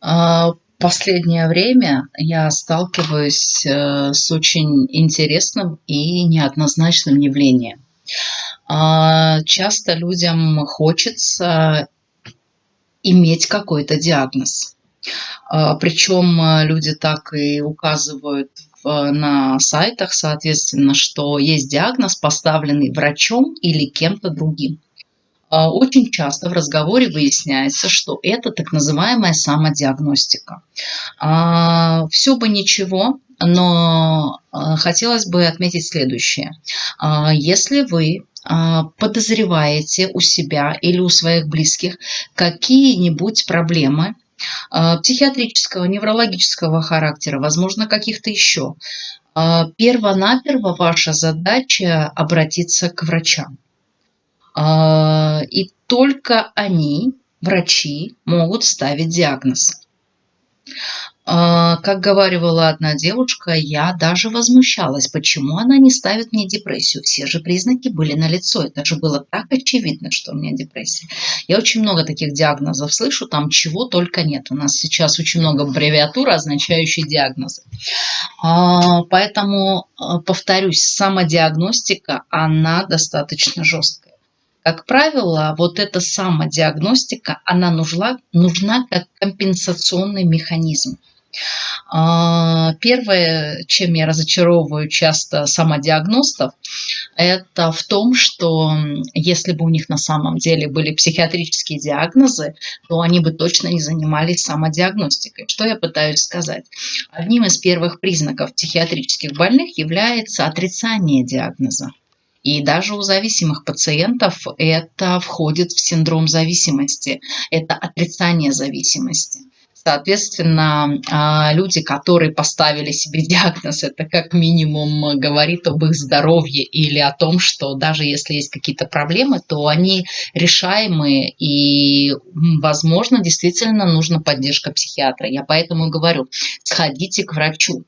А, Последнее время я сталкиваюсь э, с очень интересным и неоднозначным явлением. А, часто людям хочется иметь какой-то диагноз. А, Причем э, люди так и указывают на сайтах, соответственно, что есть диагноз, поставленный врачом или кем-то другим. А, очень часто в разговоре выясняется, что это так называемая самодиагностика. А, Все бы ничего, но а, хотелось бы отметить следующее. Если вы подозреваете у себя или у своих близких какие-нибудь проблемы, психиатрического, неврологического характера, возможно, каких-то еще, перво-наперво ваша задача обратиться к врачам. А, и только они, врачи, могут ставить диагноз. А, как говорила одна девушка, я даже возмущалась, почему она не ставит мне депрессию. Все же признаки были налицо. Это же было так очевидно, что у меня депрессия. Я очень много таких диагнозов слышу, там чего только нет. У нас сейчас очень много аббревиатур, означающих диагнозы. А, поэтому, повторюсь, самодиагностика, она достаточно жесткая. Как правило, вот эта самодиагностика, она нужна, нужна как компенсационный механизм. А, первое, чем я разочаровываю часто самодиагностов, это в том, что если бы у них на самом деле были психиатрические диагнозы, то они бы точно не занимались самодиагностикой. Что я пытаюсь сказать? Одним из первых признаков психиатрических больных является отрицание диагноза. И даже у зависимых пациентов это входит в синдром зависимости, это отрицание зависимости. Соответственно, а, люди, которые поставили себе диагноз, это как минимум говорит об их здоровье или о том, что даже если есть какие-то проблемы, то они решаемые и, возможно, действительно нужна поддержка психиатра. Я поэтому говорю, сходите к врачу,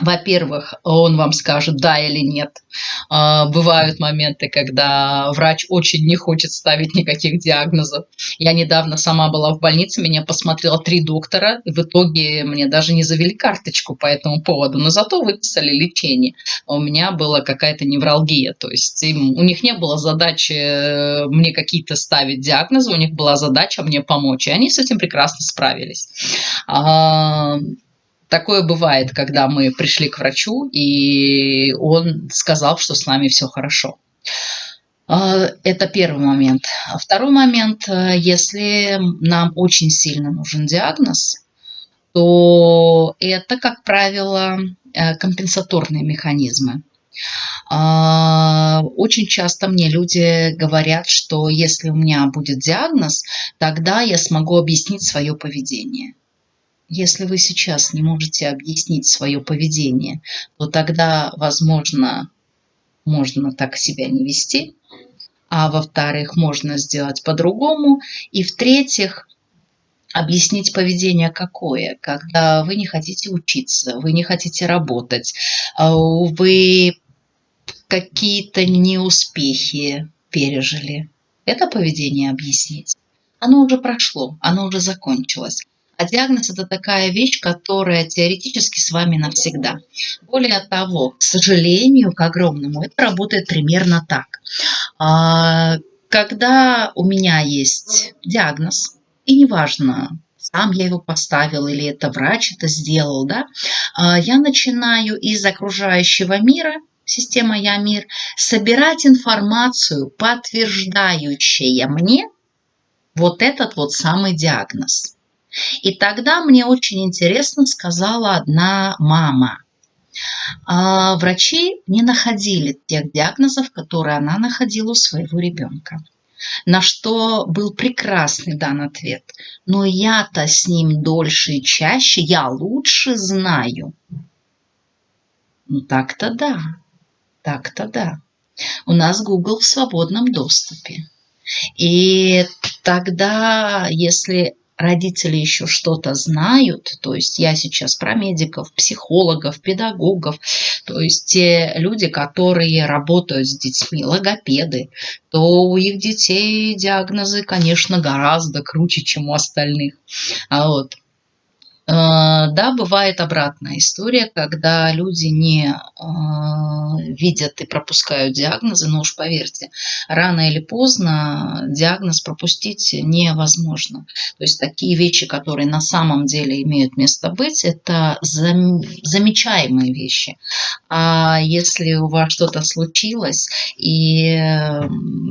во-первых, он вам скажет да или нет. А, бывают моменты, когда врач очень не хочет ставить никаких диагнозов. Я недавно сама была в больнице, меня посмотрела три доктора, и в итоге мне даже не завели карточку по этому поводу, но зато выписали лечение. У меня была какая-то невралгия, то есть им, у них не было задачи э, мне какие-то ставить диагнозы, у них была задача мне помочь, и они с этим прекрасно справились. Такое бывает, когда мы пришли к врачу, и он сказал, что с нами все хорошо. А, это первый момент. Второй момент, если нам очень сильно нужен диагноз, то это, как правило, э, компенсаторные механизмы. А, очень часто мне люди говорят, что если у меня будет диагноз, тогда я смогу объяснить свое поведение. Если вы сейчас не можете объяснить свое поведение, то тогда, возможно, можно так себя не вести, а во-вторых, можно сделать по-другому, и в-третьих, объяснить поведение какое, когда вы не хотите учиться, вы не хотите работать, а вы какие-то неуспехи пережили. Это поведение объяснить. Оно уже прошло, оно уже закончилось. А диагноз – это такая вещь, которая теоретически с вами навсегда. Более того, к сожалению, к огромному, это работает примерно так. А, когда у меня есть диагноз, и неважно, сам я его поставил или это врач это сделал, да, а, я начинаю из окружающего мира система Я Мир, собирать информацию, подтверждающую мне вот этот вот самый диагноз. И тогда мне очень интересно сказала одна мама. А врачи не находили тех диагнозов, которые она находила у своего ребенка. На что был прекрасный дан ответ. Но я-то с ним дольше и чаще, я лучше знаю. Ну так-то да, так-то да. У нас Google в свободном доступе. И тогда, если родители еще что-то знают, то есть я сейчас про медиков, психологов, педагогов, то есть те люди, которые работают с детьми, логопеды, то у их детей диагнозы, конечно, гораздо круче, чем у остальных. А вот. Э, да, бывает обратная история, когда люди не э, видят и пропускают диагнозы, но уж поверьте, рано или поздно диагноз пропустить невозможно. То есть такие вещи, которые на самом деле имеют место быть, это зам, замечаемые вещи. А если у вас что-то случилось, и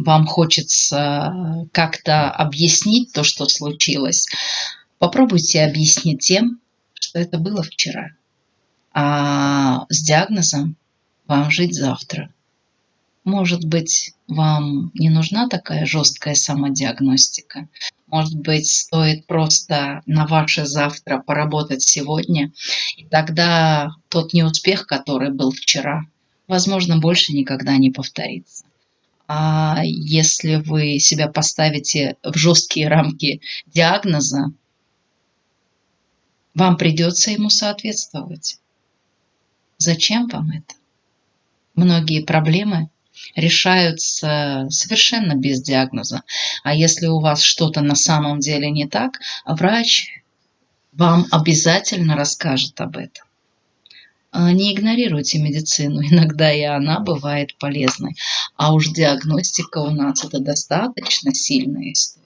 вам хочется как-то объяснить то, что случилось, Попробуйте объяснить тем, что это было вчера, а с диагнозом вам жить завтра. Может быть, вам не нужна такая жесткая самодиагностика. Может быть, стоит просто на ваше завтра поработать сегодня, и тогда тот неуспех, который был вчера, возможно, больше никогда не повторится. А если вы себя поставите в жесткие рамки диагноза, вам придется ему соответствовать. Зачем вам это? Многие проблемы решаются совершенно без диагноза. А если у вас что-то на самом деле не так, врач вам обязательно расскажет об этом. А, не игнорируйте медицину, иногда и она бывает полезной. А уж диагностика у нас это достаточно сильная история.